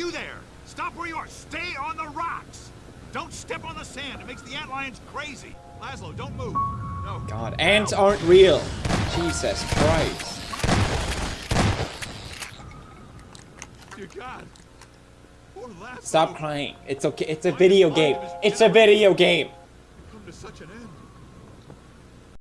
You there! Stop where you are! Stay on the rocks! Don't step on the sand! It makes the ant lions crazy! Laszlo, don't move! No. God, ants aren't real. Jesus Christ. Dear God. Poor Laszlo. Stop crying. It's okay. It's a video game. It's a video game. Come to such an end.